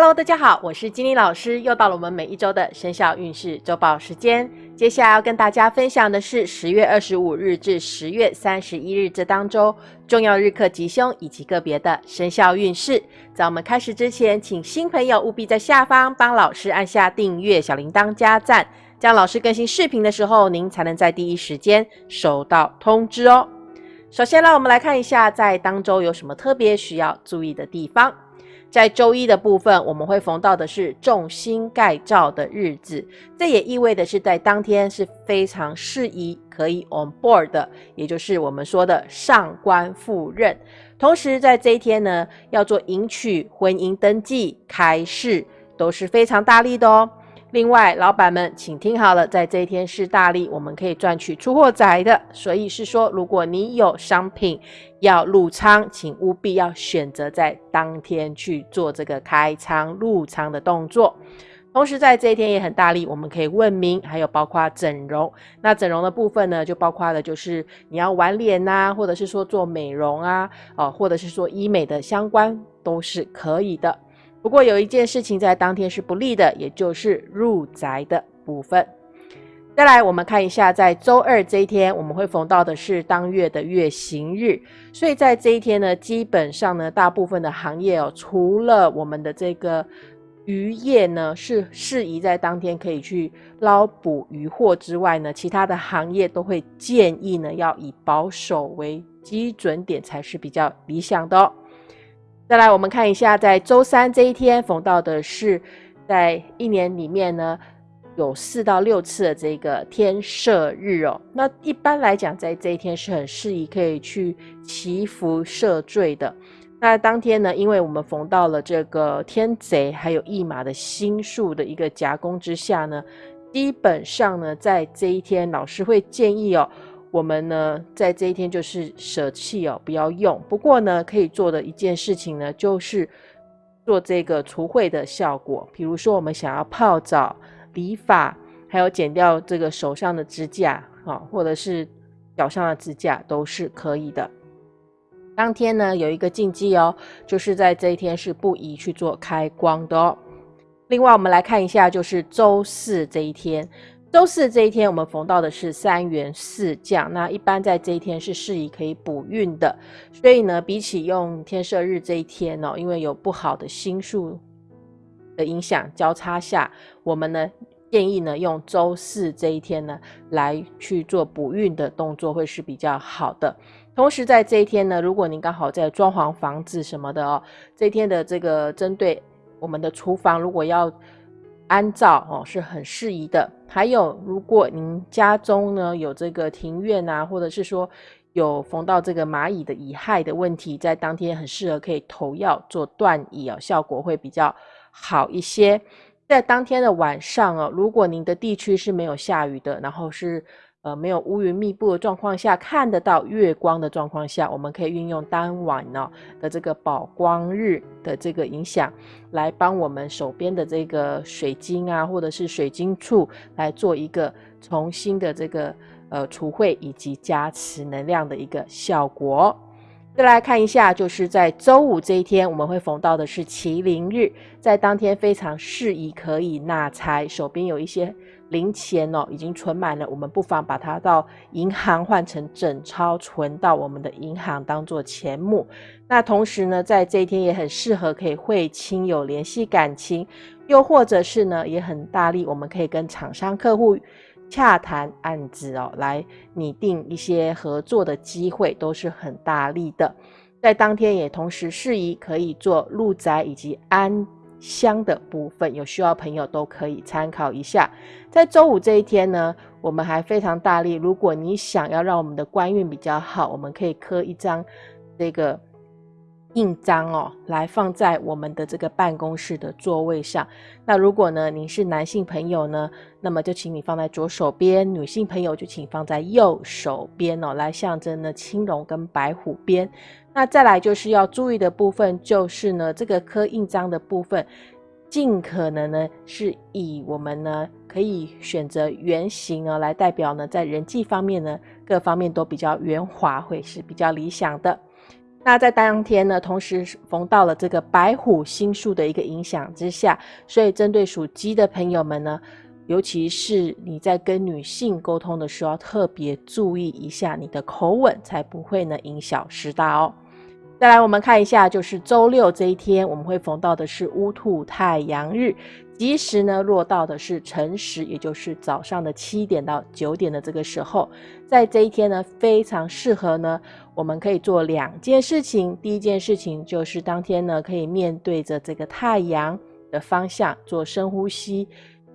Hello，大家好，我是金妮老师，又到了我们每一周的生肖运势周报时间。接下来要跟大家分享的是十月二十五日至十月三十一日这当周重要日课吉凶以及个别的生肖运势。在我们开始之前，请新朋友务必在下方帮老师按下订阅、小铃铛、加赞，这样老师更新视频的时候，您才能在第一时间收到通知哦。首先，让我们来看一下在当周有什么特别需要注意的地方。在周一的部分，我们会逢到的是重新盖照的日子，这也意味的是在当天是非常适宜可以 on board 的，也就是我们说的上官赴任。同时在这一天呢，要做迎娶、婚姻登记、开市，都是非常大力的哦。另外，老板们，请听好了，在这一天是大利，我们可以赚取出货仔的。所以是说，如果你有商品要入仓，请务必要选择在当天去做这个开仓入仓的动作。同时，在这一天也很大力，我们可以问名，还有包括整容。那整容的部分呢，就包括了就是你要玩脸呐，或者是说做美容啊，哦，或者是说医美的相关，都是可以的。不过有一件事情在当天是不利的，也就是入宅的部分。再来，我们看一下，在周二这一天，我们会逢到的是当月的月行日，所以在这一天呢，基本上呢，大部分的行业哦，除了我们的这个渔业呢是适宜在当天可以去捞捕渔获之外呢，其他的行业都会建议呢要以保守为基准点才是比较理想的哦。再来，我们看一下，在周三这一天逢到的是，在一年里面呢，有四到六次的这个天赦日哦。那一般来讲，在这一天是很适宜可以去祈福赦罪的。那当天呢，因为我们逢到了这个天贼还有驿马的星数的一个夹攻之下呢，基本上呢，在这一天，老师会建议哦。我们呢，在这一天就是舍弃哦，不要用。不过呢，可以做的一件事情呢，就是做这个除秽的效果。比如说，我们想要泡澡、理发，还有剪掉这个手上的指甲，哈，或者是脚上的指甲，都是可以的。当天呢，有一个禁忌哦，就是在这一天是不宜去做开光的哦。另外，我们来看一下，就是周四这一天。周四这一天，我们逢到的是三元四将，那一般在这一天是适宜可以补运的。所以呢，比起用天赦日这一天哦，因为有不好的星数的影响交叉下，我们呢建议呢用周四这一天呢来去做补运的动作会是比较好的。同时在这一天呢，如果您刚好在装潢房子什么的哦，这一天的这个针对我们的厨房，如果要安照哦是很适宜的。还有，如果您家中呢有这个庭院啊，或者是说有逢到这个蚂蚁的蚁害的问题，在当天很适合可以投药做断蚁哦，效果会比较好一些。在当天的晚上哦，如果您的地区是没有下雨的，然后是。呃，没有乌云密布的状况下，看得到月光的状况下，我们可以运用当晚呢的这个宝光日的这个影响，来帮我们手边的这个水晶啊，或者是水晶处来做一个重新的这个呃除秽以及加持能量的一个效果。再来看一下，就是在周五这一天，我们会逢到的是麒麟日，在当天非常适宜可以纳财，手边有一些。零钱哦，已经存满了，我们不妨把它到银行换成整钞存到我们的银行当做钱目。那同时呢，在这一天也很适合可以会亲友联系感情，又或者是呢也很大力，我们可以跟厂商客户洽谈案子哦，来拟定一些合作的机会，都是很大力的。在当天也同时适宜可以做入宅以及安。香的部分有需要朋友都可以参考一下。在周五这一天呢，我们还非常大力。如果你想要让我们的官运比较好，我们可以刻一张这个印章哦，来放在我们的这个办公室的座位上。那如果呢您是男性朋友呢，那么就请你放在左手边；女性朋友就请放在右手边哦，来象征呢青龙跟白虎边。那再来就是要注意的部分，就是呢，这个刻印章的部分，尽可能呢是以我们呢可以选择圆形啊来代表呢，在人际方面呢各方面都比较圆滑，会是比较理想的。那在当天呢，同时逢到了这个白虎星宿的一个影响之下，所以针对属鸡的朋友们呢，尤其是你在跟女性沟通的时候，特别注意一下你的口吻，才不会呢因小失大哦。再来，我们看一下，就是周六这一天，我们会逢到的是乌兔太阳日，吉时呢落到的是辰时，也就是早上的七点到九点的这个时候，在这一天呢，非常适合呢，我们可以做两件事情。第一件事情就是当天呢，可以面对着这个太阳的方向做深呼吸，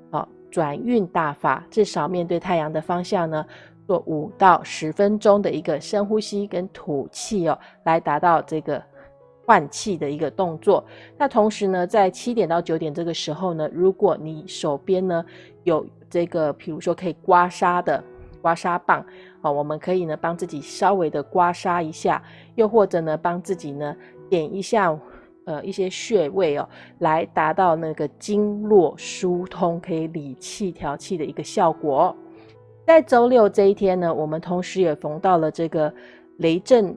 好，转运大法，至少面对太阳的方向呢。做五到十分钟的一个深呼吸跟吐气哦，来达到这个换气的一个动作。那同时呢，在七点到九点这个时候呢，如果你手边呢有这个，比如说可以刮痧的刮痧棒啊，我们可以呢帮自己稍微的刮痧一下，又或者呢帮自己呢点一下呃一些穴位哦，来达到那个经络疏通，可以理气调气的一个效果。在周六这一天呢，我们同时也逢到了这个雷震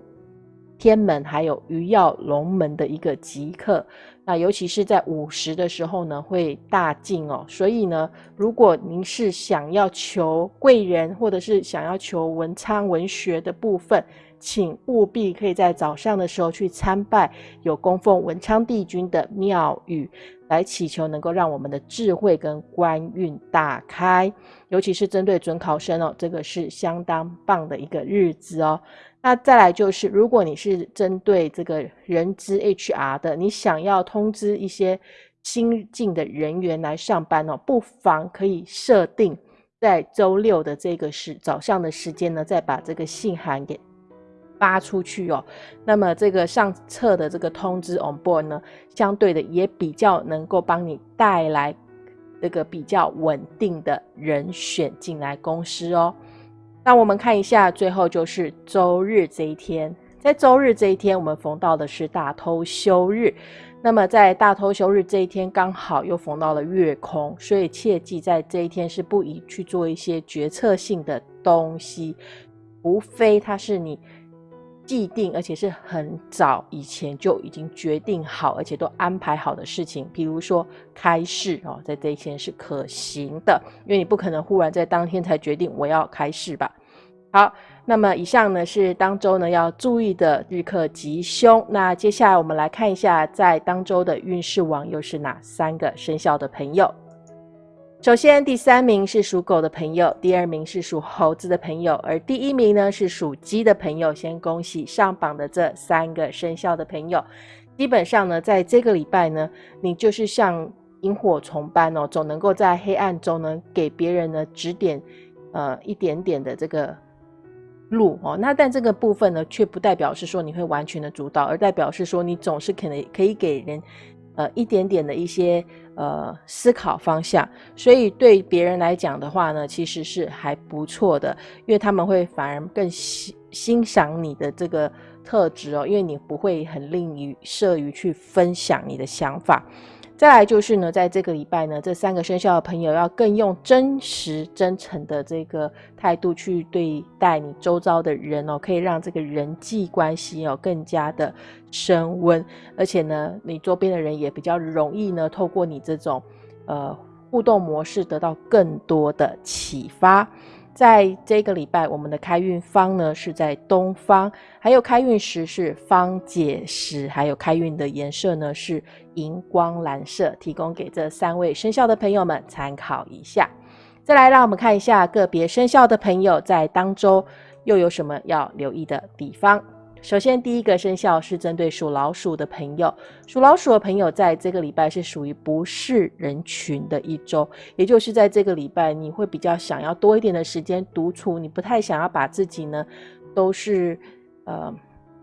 天门，还有鱼跃龙门的一个吉刻。那尤其是在午时的时候呢，会大进哦。所以呢，如果您是想要求贵人，或者是想要求文昌文学的部分，请务必可以在早上的时候去参拜有供奉文昌帝君的庙宇。来祈求能够让我们的智慧跟官运大开，尤其是针对准考生哦，这个是相当棒的一个日子哦。那再来就是，如果你是针对这个人资 HR 的，你想要通知一些新进的人员来上班哦，不妨可以设定在周六的这个时早上的时间呢，再把这个信函给。发出去哦，那么这个上册的这个通知 on board 呢，相对的也比较能够帮你带来这个比较稳定的人选进来公司哦。那我们看一下，最后就是周日这一天，在周日这一天，我们逢到的是大偷休日。那么在大偷休日这一天，刚好又逢到了月空，所以切记在这一天是不宜去做一些决策性的东西，除非它是你。既定而且是很早以前就已经决定好，而且都安排好的事情，比如说开市哦，在这一天是可行的，因为你不可能忽然在当天才决定我要开市吧。好，那么以上呢是当周呢要注意的日课吉凶。那接下来我们来看一下，在当周的运势网又是哪三个生肖的朋友。首先，第三名是属狗的朋友，第二名是属猴子的朋友，而第一名呢是属鸡的朋友。先恭喜上榜的这三个生肖的朋友。基本上呢，在这个礼拜呢，你就是像萤火虫般哦，总能够在黑暗中呢，给别人呢指点呃一点点的这个路哦。那但这个部分呢，却不代表是说你会完全的主导，而代表是说你总是可能可以给人呃一点点的一些。呃，思考方向，所以对别人来讲的话呢，其实是还不错的，因为他们会反而更欣欣赏你的这个特质哦，因为你不会很吝于设于去分享你的想法。再来就是呢，在这个礼拜呢，这三个生肖的朋友要更用真实、真诚的这个态度去对待你周遭的人哦，可以让这个人际关系哦更加的升温，而且呢，你周边的人也比较容易呢，透过你这种呃互动模式得到更多的启发。在这个礼拜，我们的开运方呢是在东方，还有开运时是方解石，还有开运的颜色呢是荧光蓝色，提供给这三位生肖的朋友们参考一下。再来，让我们看一下个别生肖的朋友在当周又有什么要留意的地方。首先，第一个生肖是针对属老鼠的朋友。属老鼠的朋友，在这个礼拜是属于不是人群的一周，也就是在这个礼拜，你会比较想要多一点的时间独处，你不太想要把自己呢，都是呃，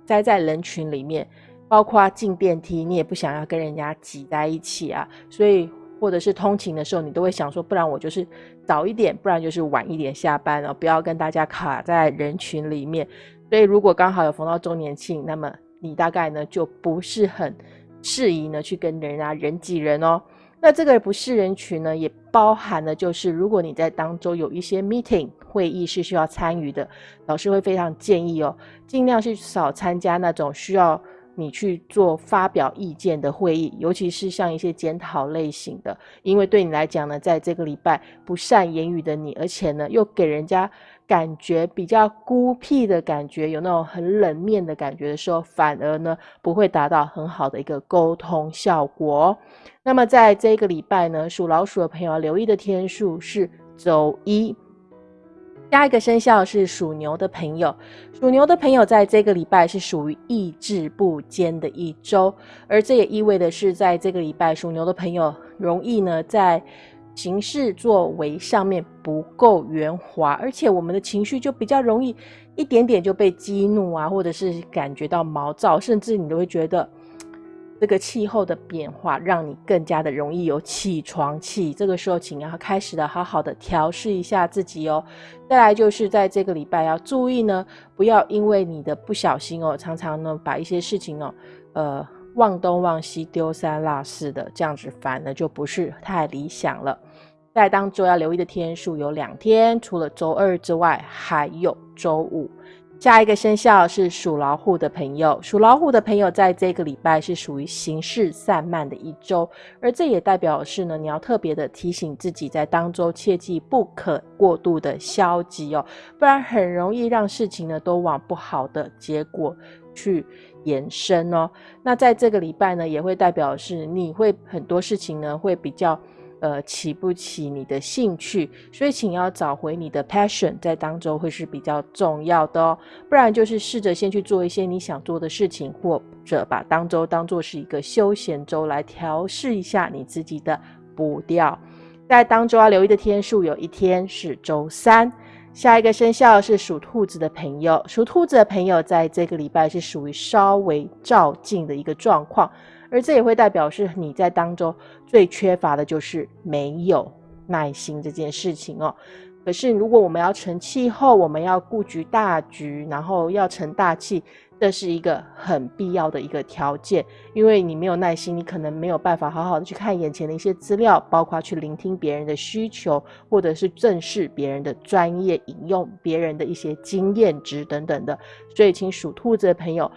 待在人群里面，包括进电梯，你也不想要跟人家挤在一起啊。所以，或者是通勤的时候，你都会想说，不然我就是早一点，不然就是晚一点下班了，不要跟大家卡在人群里面。所以，如果刚好有逢到周年庆，那么你大概呢就不是很适宜呢去跟人家人挤人哦。那这个不是人群呢，也包含了就是如果你在当中有一些 meeting 会议是需要参与的，老师会非常建议哦，尽量去少参加那种需要。你去做发表意见的会议，尤其是像一些检讨类型的，因为对你来讲呢，在这个礼拜不善言语的你，而且呢又给人家感觉比较孤僻的感觉，有那种很冷面的感觉的时候，反而呢不会达到很好的一个沟通效果。那么在这个礼拜呢，属老鼠的朋友要留意的天数是周一。下一个生肖是属牛的朋友，属牛的朋友在这个礼拜是属于意志不坚的一周，而这也意味的是，在这个礼拜属牛的朋友容易呢在行事作为上面不够圆滑，而且我们的情绪就比较容易一点点就被激怒啊，或者是感觉到毛躁，甚至你都会觉得。这个气候的变化让你更加的容易有起床气，这个时候请要开始的好好的调试一下自己哦。再来就是在这个礼拜要注意呢，不要因为你的不小心哦，常常呢把一些事情哦，呃忘东忘西、丢三落四的，这样子反而就不是太理想了。在当周要留意的天数有两天，除了周二之外，还有周五。下一个生肖是属老虎的朋友，属老虎的朋友在这个礼拜是属于行事散漫的一周，而这也代表是呢，你要特别的提醒自己，在当周切记不可过度的消极哦，不然很容易让事情呢都往不好的结果去延伸哦。那在这个礼拜呢，也会代表是你会很多事情呢会比较。呃，起不起你的兴趣，所以请要找回你的 passion，在当中会是比较重要的哦。不然就是试着先去做一些你想做的事情，或者把当周当做是一个休闲周来调试一下你自己的步调。在当周要留意的天数，有一天是周三。下一个生肖是属兔子的朋友，属兔子的朋友在这个礼拜是属于稍微照进的一个状况。而这也会代表是你在当中最缺乏的就是没有耐心这件事情哦。可是如果我们要成气候，我们要顾局大局，然后要成大气，这是一个很必要的一个条件。因为你没有耐心，你可能没有办法好好的去看眼前的一些资料，包括去聆听别人的需求，或者是正视别人的专业，引用别人的一些经验值等等的。所以，请属兔子的朋友。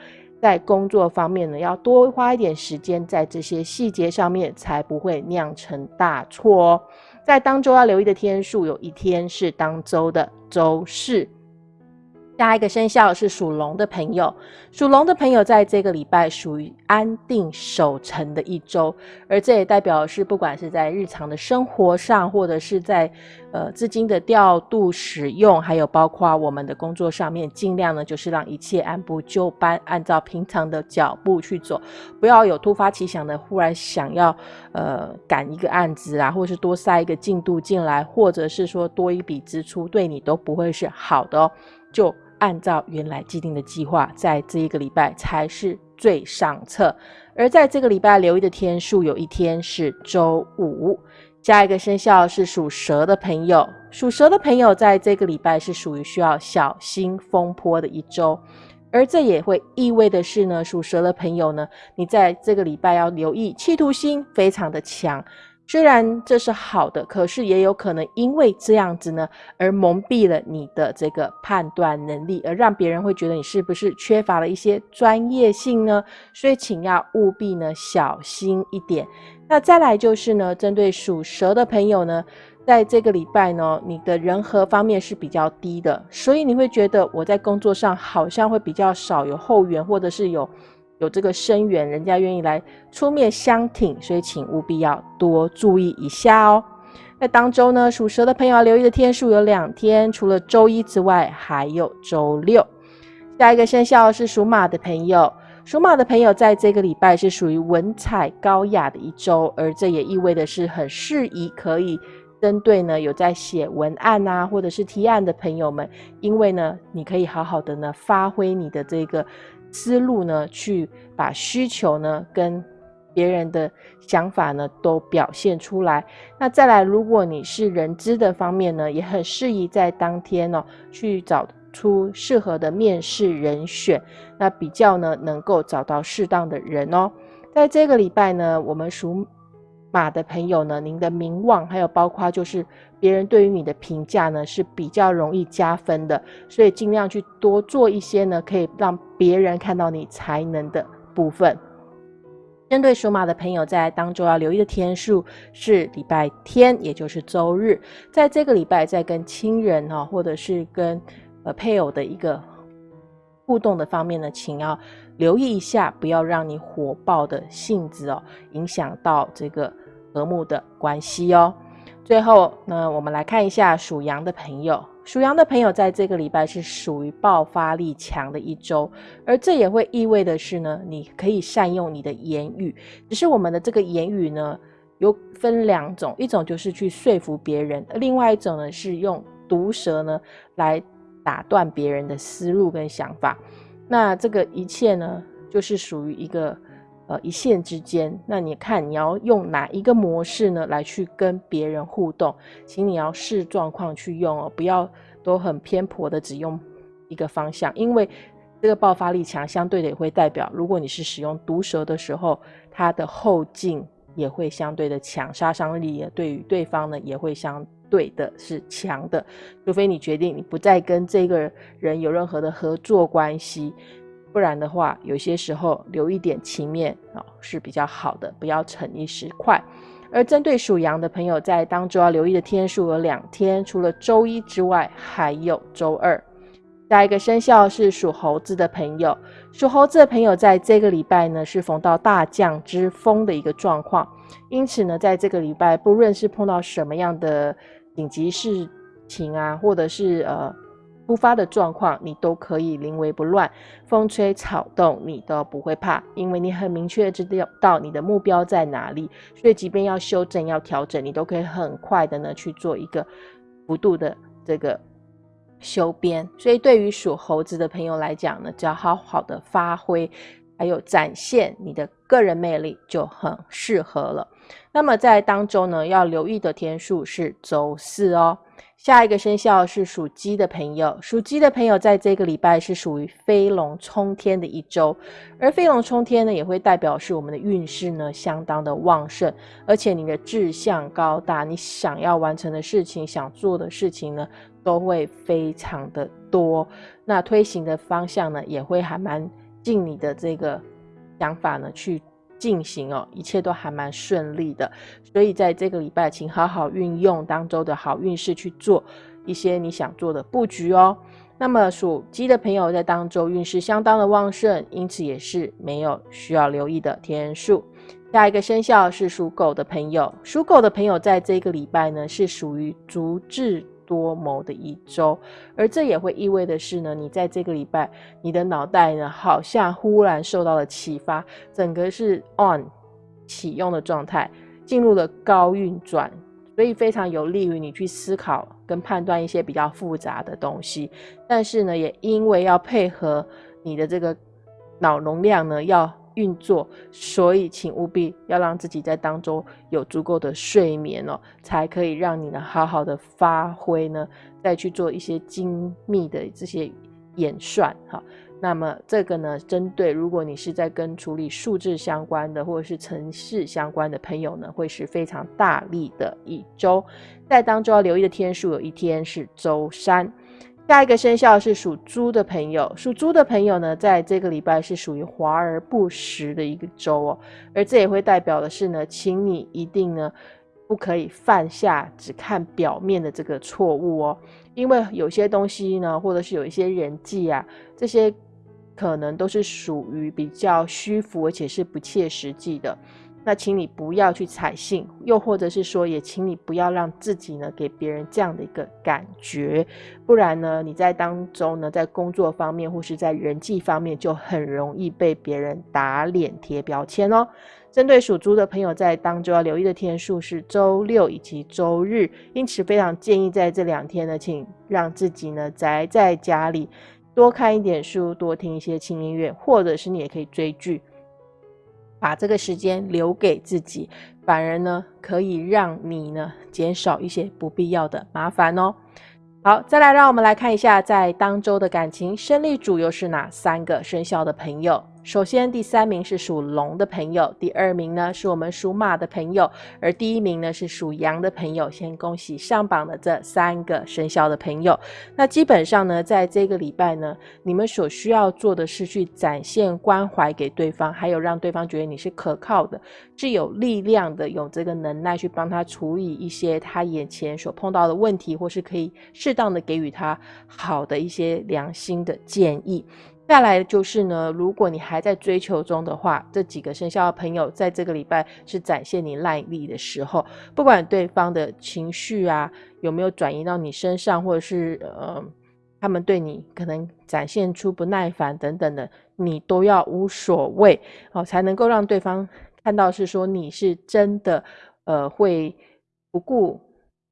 在工作方面呢，要多花一点时间在这些细节上面，才不会酿成大错哦。在当周要留意的天数，有一天是当周的周四。下一个生肖是属龙的朋友，属龙的朋友在这个礼拜属于安定守成的一周，而这也代表是不管是在日常的生活上，或者是在呃资金的调度使用，还有包括我们的工作上面，尽量呢就是让一切按部就班，按照平常的脚步去走，不要有突发奇想的忽然想要呃赶一个案子啊，或是多塞一个进度进来，或者是说多一笔支出，对你都不会是好的哦，就。按照原来既定的计划，在这一个礼拜才是最上策。而在这个礼拜留意的天数，有一天是周五。下一个生肖是属蛇的朋友，属蛇的朋友在这个礼拜是属于需要小心风波的一周。而这也会意味的是呢，属蛇的朋友呢，你在这个礼拜要留意，企图心非常的强。虽然这是好的，可是也有可能因为这样子呢，而蒙蔽了你的这个判断能力，而让别人会觉得你是不是缺乏了一些专业性呢？所以请要务必呢小心一点。那再来就是呢，针对属蛇的朋友呢，在这个礼拜呢，你的人和方面是比较低的，所以你会觉得我在工作上好像会比较少有后援，或者是有。有这个声援，人家愿意来出面相挺，所以请务必要多注意一下哦。那当周呢，属蛇的朋友要留意的天数有两天，除了周一之外，还有周六。下一个生肖是属马的朋友，属马的朋友在这个礼拜是属于文采高雅的一周，而这也意味的是很适宜可以针对呢有在写文案啊，或者是提案的朋友们，因为呢，你可以好好的呢发挥你的这个。思路呢，去把需求呢跟别人的想法呢都表现出来。那再来，如果你是人资的方面呢，也很适宜在当天呢去找出适合的面试人选，那比较呢能够找到适当的人哦。在这个礼拜呢，我们属马的朋友呢，您的名望还有包括就是别人对于你的评价呢是比较容易加分的，所以尽量去多做一些呢，可以让别人看到你才能的部分。针对属马的朋友，在当周要留意的天数是礼拜天，也就是周日。在这个礼拜，在跟亲人哈，或者是跟呃配偶的一个互动的方面呢，请要留意一下，不要让你火爆的性子哦，影响到这个和睦的关系哦。最后呢，我们来看一下属羊的朋友。属羊的朋友在这个礼拜是属于爆发力强的一周，而这也会意味的是呢，你可以善用你的言语。只是我们的这个言语呢，有分两种，一种就是去说服别人，另外一种呢是用毒舌呢来打断别人的思路跟想法。那这个一切呢，就是属于一个。呃，一线之间，那你看你要用哪一个模式呢来去跟别人互动？请你要视状况去用哦，不要都很偏颇的只用一个方向，因为这个爆发力强，相对的也会代表，如果你是使用毒舌的时候，它的后劲也会相对的强，杀伤力也对于对方呢也会相对的是强的，除非你决定你不再跟这个人有任何的合作关系。不然的话，有些时候留一点情面啊是比较好的，不要逞一时快。而针对属羊的朋友，在当周要留意的天数有两天，除了周一之外，还有周二。下一个生肖是属猴子的朋友，属猴子的朋友在这个礼拜呢是逢到大将之风的一个状况，因此呢，在这个礼拜，不论是碰到什么样的紧急事情啊，或者是呃。突发的状况，你都可以临危不乱，风吹草动你都不会怕，因为你很明确知道到你的目标在哪里，所以即便要修正、要调整，你都可以很快的呢去做一个幅度的这个修边。所以对于属猴子的朋友来讲呢，只要好好的发挥，还有展现你的个人魅力，就很适合了。那么在当中呢，要留意的天数是周四哦。下一个生肖是属鸡的朋友，属鸡的朋友在这个礼拜是属于飞龙冲天的一周，而飞龙冲天呢，也会代表是我们的运势呢相当的旺盛，而且你的志向高大，你想要完成的事情、想做的事情呢，都会非常的多，那推行的方向呢，也会还蛮尽你的这个想法呢去。进行哦，一切都还蛮顺利的，所以在这个礼拜，请好好运用当周的好运势去做一些你想做的布局哦。那么属鸡的朋友在当周运势相当的旺盛，因此也是没有需要留意的天数。下一个生肖是属狗的朋友，属狗的朋友在这个礼拜呢是属于足智。多谋的一周，而这也会意味的是呢，你在这个礼拜，你的脑袋呢好像忽然受到了启发，整个是 on 启用的状态，进入了高运转，所以非常有利于你去思考跟判断一些比较复杂的东西。但是呢，也因为要配合你的这个脑容量呢，要。运作，所以请务必要让自己在当中有足够的睡眠哦，才可以让你呢好好的发挥呢，再去做一些精密的这些演算哈。那么这个呢，针对如果你是在跟处理数字相关的或者是城市相关的朋友呢，会是非常大力的一周。在当中要留意的天数，有一天是周三。下一个生肖是属猪的朋友，属猪的朋友呢，在这个礼拜是属于华而不实的一个周哦，而这也会代表的是呢，请你一定呢，不可以犯下只看表面的这个错误哦，因为有些东西呢，或者是有一些人际啊，这些可能都是属于比较虚浮，而且是不切实际的。那请你不要去采信，又或者是说，也请你不要让自己呢给别人这样的一个感觉，不然呢，你在当中呢，在工作方面或是在人际方面，就很容易被别人打脸贴标签哦。针对属猪的朋友，在当中要留意的天数是周六以及周日，因此非常建议在这两天呢，请让自己呢宅在家里，多看一点书，多听一些轻音乐，或者是你也可以追剧。把这个时间留给自己，反而呢可以让你呢减少一些不必要的麻烦哦。好，再来让我们来看一下，在当周的感情胜利主又是哪三个生肖的朋友？首先，第三名是属龙的朋友，第二名呢是我们属马的朋友，而第一名呢是属羊的朋友。先恭喜上榜的这三个生肖的朋友。那基本上呢，在这个礼拜呢，你们所需要做的是去展现关怀给对方，还有让对方觉得你是可靠的，是有力量的，有这个能耐去帮他处理一些他眼前所碰到的问题，或是可以适当的给予他好的一些良心的建议。下来就是呢，如果你还在追求中的话，这几个生肖的朋友在这个礼拜是展现你耐力的时候，不管对方的情绪啊有没有转移到你身上，或者是呃他们对你可能展现出不耐烦等等的，你都要无所谓哦，才能够让对方看到是说你是真的呃会不顾。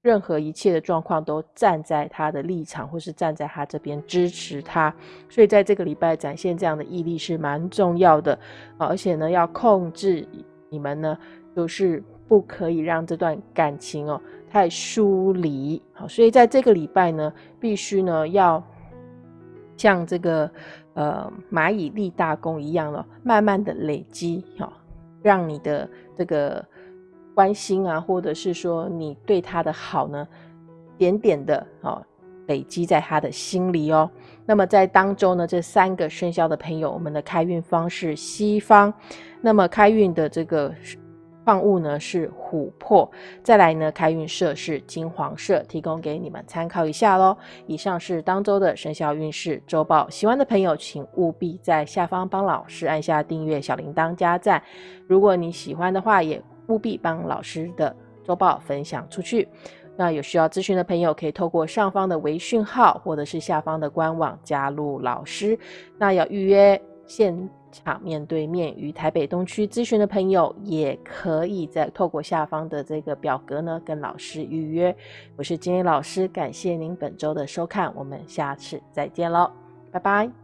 任何一切的状况都站在他的立场，或是站在他这边支持他，所以在这个礼拜展现这样的毅力是蛮重要的！而且呢，要控制你们呢，就是不可以让这段感情哦太疏离。好，所以在这个礼拜呢，必须呢要像这个呃蚂蚁立大功一样了，慢慢的累积，好，让你的这个。关心啊，或者是说你对他的好呢，点点的哦，累积在他的心里哦。那么在当中呢，这三个生肖的朋友，我们的开运方是西方，那么开运的这个矿物呢是琥珀，再来呢开运色是金黄色，提供给你们参考一下喽。以上是当周的生肖运势周报，喜欢的朋友请务必在下方帮老师按下订阅、小铃铛、加赞。如果你喜欢的话，也务必帮老师的周报分享出去。那有需要咨询的朋友，可以透过上方的微讯号，或者是下方的官网加入老师。那要预约现场面对面与台北东区咨询的朋友，也可以在透过下方的这个表格呢，跟老师预约。我是金英老师，感谢您本周的收看，我们下次再见喽，拜拜。